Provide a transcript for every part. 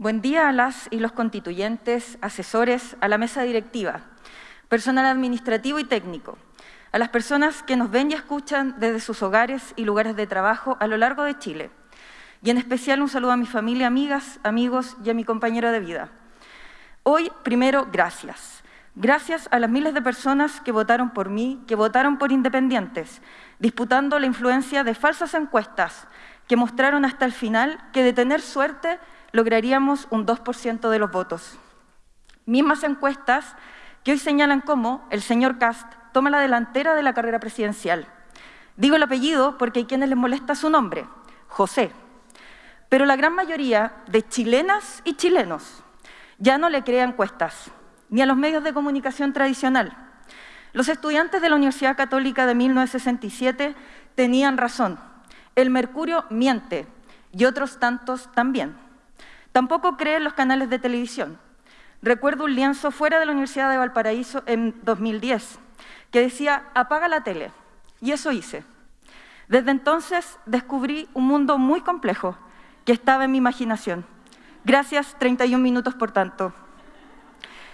Buen día a las y los constituyentes, asesores, a la mesa directiva, personal administrativo y técnico, a las personas que nos ven y escuchan desde sus hogares y lugares de trabajo a lo largo de Chile. Y en especial un saludo a mi familia, amigas, amigos y a mi compañero de vida. Hoy, primero, gracias. Gracias a las miles de personas que votaron por mí, que votaron por independientes, disputando la influencia de falsas encuestas que mostraron hasta el final que de tener suerte lograríamos un 2% de los votos. Mismas encuestas que hoy señalan cómo el señor Cast toma la delantera de la carrera presidencial. Digo el apellido porque hay quienes les molesta su nombre, José. Pero la gran mayoría de chilenas y chilenos ya no le crea encuestas, ni a los medios de comunicación tradicional. Los estudiantes de la Universidad Católica de 1967 tenían razón. El mercurio miente y otros tantos también. Tampoco creen los canales de televisión. Recuerdo un lienzo fuera de la Universidad de Valparaíso en 2010 que decía, apaga la tele. Y eso hice. Desde entonces descubrí un mundo muy complejo que estaba en mi imaginación. Gracias, 31 minutos por tanto.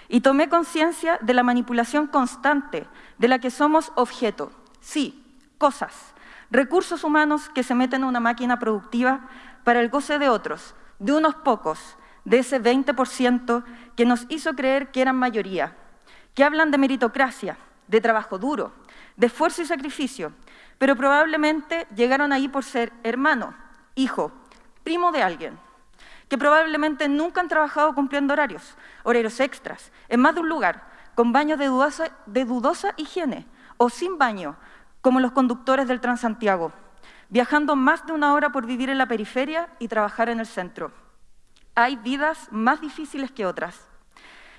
Y tomé conciencia de la manipulación constante de la que somos objeto. Sí, cosas, recursos humanos que se meten en una máquina productiva para el goce de otros, de unos pocos, de ese 20% que nos hizo creer que eran mayoría, que hablan de meritocracia, de trabajo duro, de esfuerzo y sacrificio, pero probablemente llegaron ahí por ser hermano, hijo, primo de alguien, que probablemente nunca han trabajado cumpliendo horarios, horarios extras, en más de un lugar, con baños de dudosa, de dudosa higiene o sin baño, como los conductores del Transantiago, viajando más de una hora por vivir en la periferia y trabajar en el centro. Hay vidas más difíciles que otras.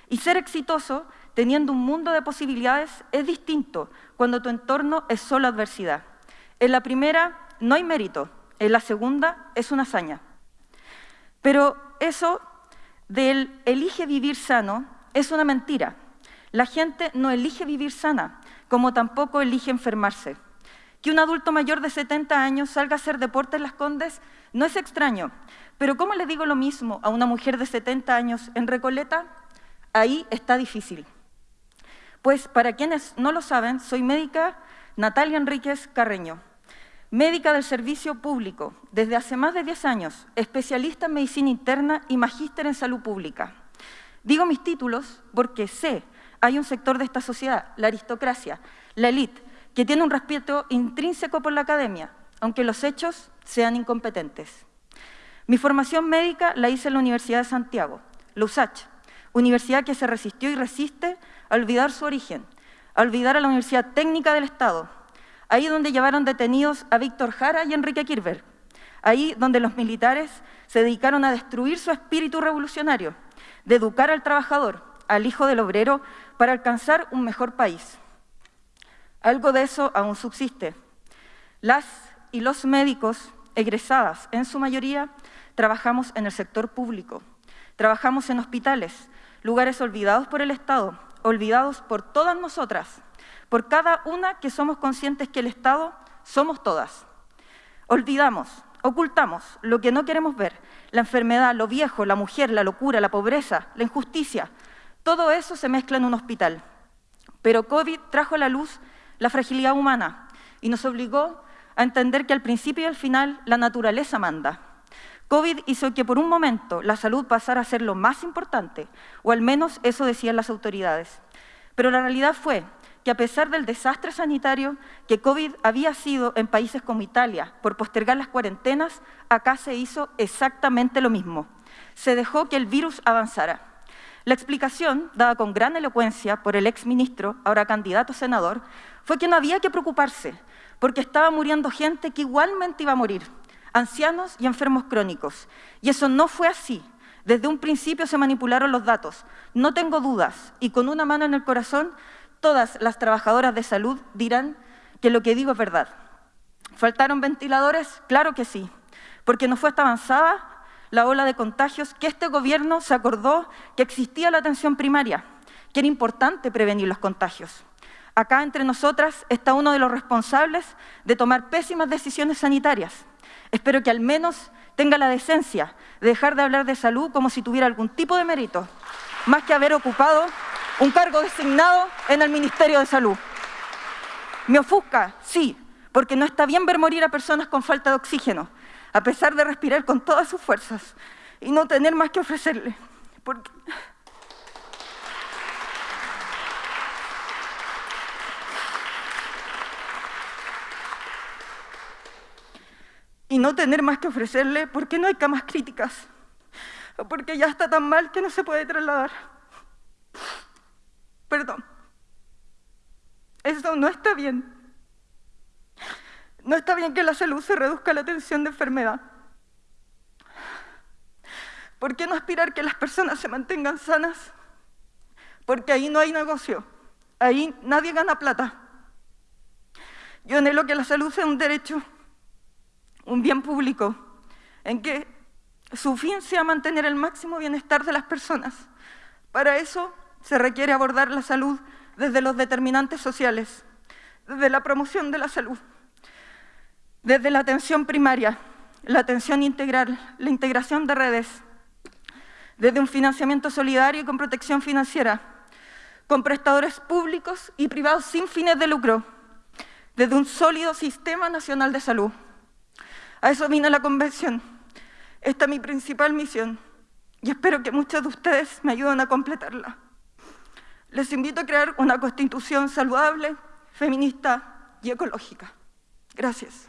Y ser exitoso teniendo un mundo de posibilidades es distinto cuando tu entorno es solo adversidad. En la primera no hay mérito, en la segunda es una hazaña. Pero eso del elige vivir sano es una mentira. La gente no elige vivir sana, como tampoco elige enfermarse. Que un adulto mayor de 70 años salga a hacer deporte en Las Condes no es extraño, pero ¿cómo le digo lo mismo a una mujer de 70 años en Recoleta? Ahí está difícil. Pues para quienes no lo saben, soy médica Natalia Enríquez Carreño, médica del servicio público desde hace más de 10 años, especialista en medicina interna y magíster en salud pública. Digo mis títulos porque sé, hay un sector de esta sociedad, la aristocracia, la élite, que tiene un respeto intrínseco por la academia, aunque los hechos sean incompetentes. Mi formación médica la hice en la Universidad de Santiago, la USACH, universidad que se resistió y resiste a olvidar su origen, a olvidar a la Universidad Técnica del Estado, ahí donde llevaron detenidos a Víctor Jara y Enrique Kirber, ahí donde los militares se dedicaron a destruir su espíritu revolucionario, de educar al trabajador, al hijo del obrero, para alcanzar un mejor país. Algo de eso aún subsiste. Las y los médicos egresadas, en su mayoría, trabajamos en el sector público, trabajamos en hospitales, lugares olvidados por el Estado, olvidados por todas nosotras, por cada una que somos conscientes que el Estado somos todas. Olvidamos, ocultamos lo que no queremos ver, la enfermedad, lo viejo, la mujer, la locura, la pobreza, la injusticia, todo eso se mezcla en un hospital. Pero COVID trajo a la luz la fragilidad humana y nos obligó a entender que al principio y al final la naturaleza manda. COVID hizo que por un momento la salud pasara a ser lo más importante, o al menos eso decían las autoridades. Pero la realidad fue que a pesar del desastre sanitario que COVID había sido en países como Italia por postergar las cuarentenas, acá se hizo exactamente lo mismo. Se dejó que el virus avanzara. La explicación, dada con gran elocuencia por el exministro, ahora candidato a senador, fue que no había que preocuparse, porque estaba muriendo gente que igualmente iba a morir, ancianos y enfermos crónicos. Y eso no fue así. Desde un principio se manipularon los datos. No tengo dudas, y con una mano en el corazón, todas las trabajadoras de salud dirán que lo que digo es verdad. ¿Faltaron ventiladores? Claro que sí, porque no fue hasta avanzada la ola de contagios que este gobierno se acordó que existía la atención primaria, que era importante prevenir los contagios. Acá entre nosotras está uno de los responsables de tomar pésimas decisiones sanitarias. Espero que al menos tenga la decencia de dejar de hablar de salud como si tuviera algún tipo de mérito, más que haber ocupado un cargo designado en el Ministerio de Salud. Me ofusca, sí, porque no está bien ver morir a personas con falta de oxígeno, a pesar de respirar con todas sus fuerzas y no tener más que ofrecerle. Porque... Y no tener más que ofrecerle porque no hay camas críticas, porque ya está tan mal que no se puede trasladar. Perdón. Eso no está bien. No está bien que la salud se reduzca a la atención de enfermedad. ¿Por qué no aspirar que las personas se mantengan sanas? Porque ahí no hay negocio, ahí nadie gana plata. Yo anhelo que la salud sea un derecho, un bien público, en que su fin sea mantener el máximo bienestar de las personas. Para eso se requiere abordar la salud desde los determinantes sociales, desde la promoción de la salud, desde la atención primaria, la atención integral, la integración de redes, desde un financiamiento solidario y con protección financiera, con prestadores públicos y privados sin fines de lucro, desde un sólido sistema nacional de salud. A eso vino la convención. Esta es mi principal misión y espero que muchos de ustedes me ayuden a completarla. Les invito a crear una constitución saludable, feminista y ecológica. Gracias.